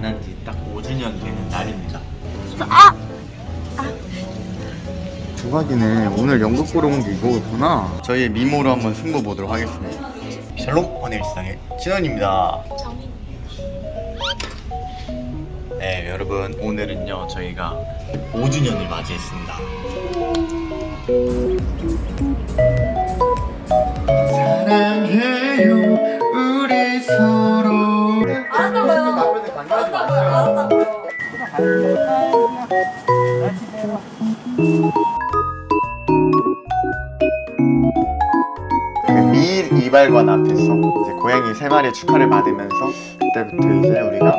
만난 지 딱 5주년 되는 날입니다. 아! 조각이네. 오늘 연극 보러 온 게 이거구나. 저희의 미모로 한번 승부 보도록 하겠습니다. 샬롬 오늘 일상의 진원입니다. 네, 여러분 오늘은요 저희가 5주년을 맞이했습니다. 미일 이발관 앞에서 이제 고양이 세 마리 축하를 받으면서 그때부터 이제 우리가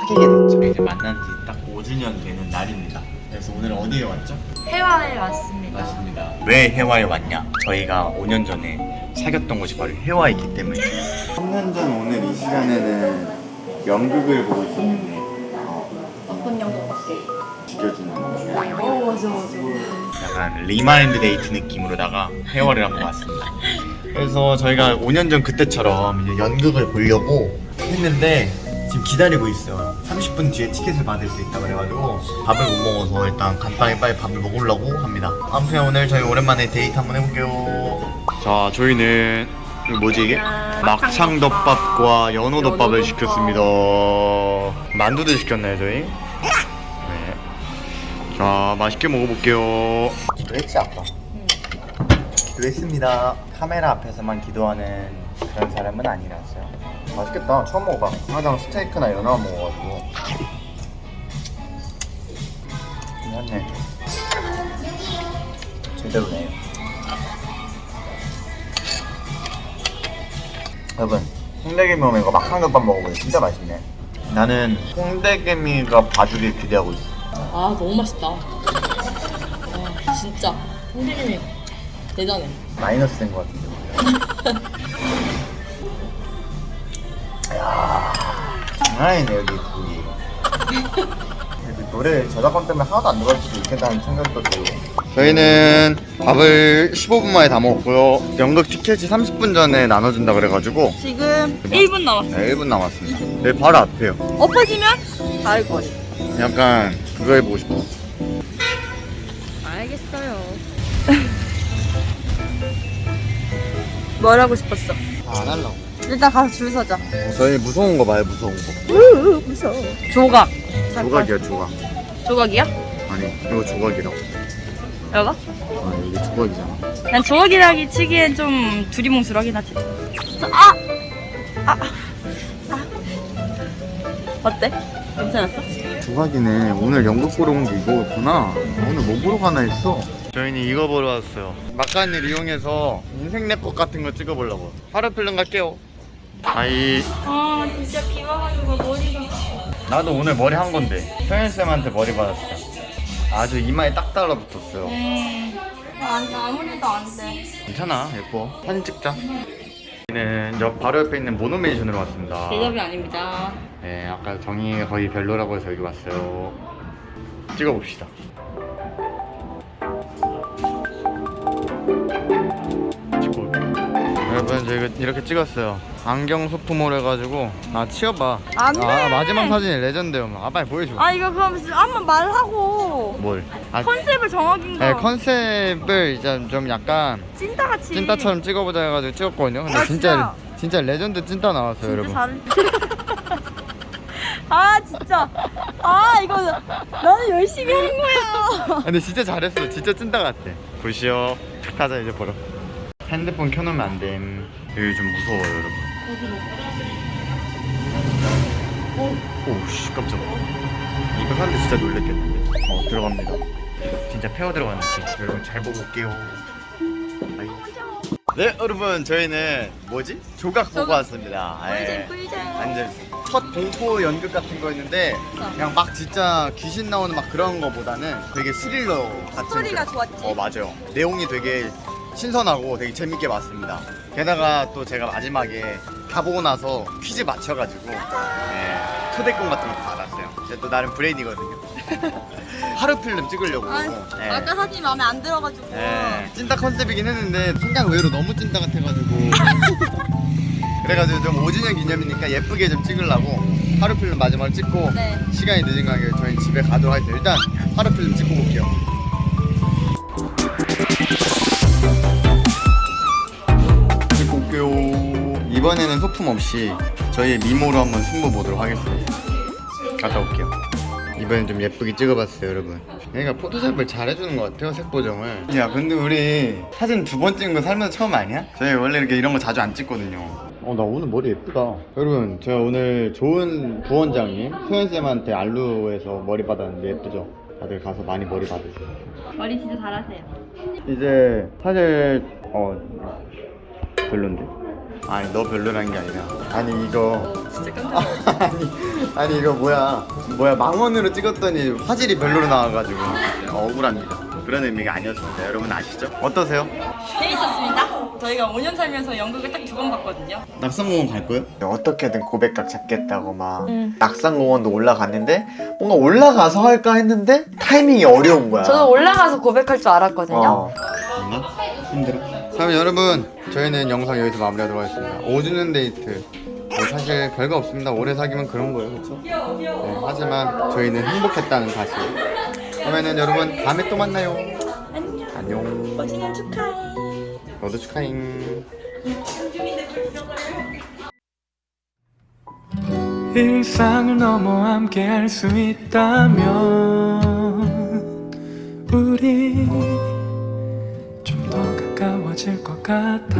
사귀게 됐죠. 이제 만난 지 딱 5주년 되는 날입니다. 그래서 오늘 어디에 왔죠? 해화에 왔습니다. 맞습니다. 왜 해화에 왔냐? 저희가 5년 전에 사귀었던 곳이 바로 해화이기 때문에. 3년 전 오늘 이 시간에는 연극을 보고 있었는데 어 맞아 맞아. 약간 remind 데이트 느낌으로다가 혜화를 한번 왔습니다. 그래서 저희가 5년 전 그때처럼 이제 연극을 보려고 했는데 지금 기다리고 있어요. 30분 뒤에 티켓을 받을 수 있다고 그래가지고 밥을 못 먹어서 일단 간단히 빨리 밥을 먹으려고 합니다. 아무튼 오늘 저희 오랜만에 데이트 한번 해볼게요. 자, 저희는 뭐지 이게? 막창덮밥과 연어덮밥을 시켰습니다. 만두도 시켰나요 저희? 네. 자, 맛있게 먹어볼게요. 기도했지 아까? 기도했습니다. 카메라 앞에서만 기도하는 그런 사람은 아니라서요. 맛있겠다. 처음 먹어봐. 항상 스테이크나 연어 먹어가지고. 괜찮네. 제대로네. 여러분, 홍대개미 오면 이거 막창덮밥 먹어보세요. 진짜 맛있네. 나는 홍대개미가 봐주길 기대하고 있어. 아 너무 맛있다. 아 진짜 선생님이 대단해. 마이너스 된 것 같은데. 야, 장난 아니네 여기 둘이. 그래도 노래 저작권 때문에 하나도 안 들어갈 수도 있겠다는 생각도 들고. 저희는 밥을 15분 만에 다 먹었고요. 연극 티켓이 30분 전에 나눠준다 그래가지고 지금 1분 남았어. 네, 1분 남았습니다. 여기 바로 앞에요. 엎어지면 닿을 거리. 약간 그거 해보고 싶어. 알겠어요. 뭘 하고 싶었어? 아, 안 하려고. 일단 가서 줄 서자. 저희 무서운 거 봐요, 무서운 거. 무서워. 조각. 조각이야, 조각. 조각이야? 아니, 이거 조각이라고. 여가? 아, 이게 조각이잖아. 난 조각이라기 치기엔 좀 두리뭉술하긴 하지. 아! 아! 아! 어때? 괜찮았어? 조각이네. 오늘 연극 보러 온 게 이거였구나. 오늘 뭐 보러 가나 했어. 저희는 이거 보러 왔어요. 막간을 이용해서 인생 랩법 같은 거 찍어보려고. 하루 필름 갈게요. 아이. 아 진짜 비 와가지고 머리가 나도 오늘 머리 한 건데. 소연쌤한테 머리 받았어. 아주 이마에 딱 달라붙었어요. 음 안, 아무래도 안돼 괜찮아. 예뻐. 사진 찍자. 저희는 저 바로 옆에 있는 모노맨션으로 왔습니다. 대접이 아닙니다 네, 아까 저기가 거의 별로라고 해서 여기 왔어요. 찍어봅시다. 찍고. 여러분, 저희가 이렇게 찍었어요. 안경 소품으로 해가지고. 아, 치워봐. 안 돼. 아, 마지막 사진이 legend요. 아, 빨리 보여줘. 아 이거 그럼 한번 말하고 뭘? 아, concept을 정하긴 네, 거 concept을 이제 좀 약간 찐따같이 찐따처럼 찍어보자 해가지고 찍었거든요. 근데 아, 진짜, 진짜 레전드 찐따 나왔어요, 여러분. 잘아 진짜 아 이거 나는 열심히 한 거야 아, 근데 진짜 잘했어. 진짜 찐따 같아. 보시오. 가자 이제 보러. 핸드폰 켜놓으면 안 됨. 여기 좀 무서워요, 여러분. 오우씨 깜짝아. 이거 사는데 진짜 놀랬겠는데. 어 들어갑니다. 진짜 페어 들어가는 느낌. 여러분 잘 보고 올게요. 아이. 네 여러분 저희는 뭐지? 조각 보고 조각. 왔습니다. 예. 꿀잼 꿀잼 완전 첫 공포 연극 같은 거였는데 그냥 막 진짜 귀신 나오는 막 그런 거보다는 되게 스릴러 같은 스토리가 그- 좋았지. 어 맞아요. 내용이 되게 신선하고 되게 재밌게 봤습니다. 게다가 또 제가 마지막에 다 보고 나서 퀴즈 맞춰가지고 예, 초대권 같은 것도 받았어요. 제가 또 나름 브레인이거든요. 하루 필름 찍으려고. 아, 예. 아까 사진이 마음에 안 들어가지고. 예, 찐따 컨셉이긴 했는데 생각 외로 너무 찐따 같아가지고 그래가지고 좀 5주년 기념이니까 예쁘게 좀 찍으려고 하루 필름 마지막으로 찍고 네. 시간이 늦은 관계 저희 집에 가도록 하겠습니다. 일단 하루 필름 찍고 볼게요. 찍고 올게요. 이번에는 소품 없이 저희의 미모로 한번 승부 보도록 하겠습니다. 갔다 올게요. 이번엔 좀 예쁘게 찍어봤어요, 여러분. 얘가 포토샵을 잘해주는 것 같아요, 색 보정을. 야, 근데 우리 사진 두 번 찍은 거 살면서 처음 아니야? 저희 원래 이렇게 이런 거 자주 안 찍거든요. 어, 나 오늘 머리 예쁘다. 여러분, 제가 오늘 좋은 부원장님, 소연쌤한테 알루에서 머리 받았는데 예쁘죠? 다들 가서 많이 머리 받으세요. 머리 진짜 잘하세요. 이제 사실 어 별론데 아니 너 별로라는 게 아니라 아니 이거 진짜 깜짝 아니 아니 이거 뭐야 뭐야 망원으로 찍었더니 화질이 별로로 나와가지고 억울합니다 그런 의미가 아니었습니다 여러분 아시죠? 어떠세요? 재밌었습니다. 저희가 5년 살면서 연극을 딱 두 번 봤거든요. 낙산공원 갈 거예요? 어떻게든 고백각 잡겠다고 막 응. 낙산공원도 올라갔는데 뭔가 올라가서 할까 했는데 타이밍이 어려운 거야 저도 올라가서 고백할 줄 알았거든요. 어. 뭔가? 힘들어? 그럼 여러분 저희는 영상 여기서 마무리하도록 하겠습니다 5주년 데이트 뭐 사실 별거 없습니다 오래 사귀면 그런 거예요 그렇죠? 네, 하지만 저희는 행복했다는 사실 그러면은 여러분 다음에 또 만나요. 안녕. 안녕. 5주년 축하해. 너도 축하잉. 일상을 넘어 함께 할 수 있다면 우리 좀 더 가까워질 것 같아.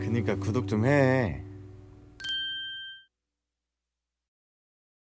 그니까 구독 좀해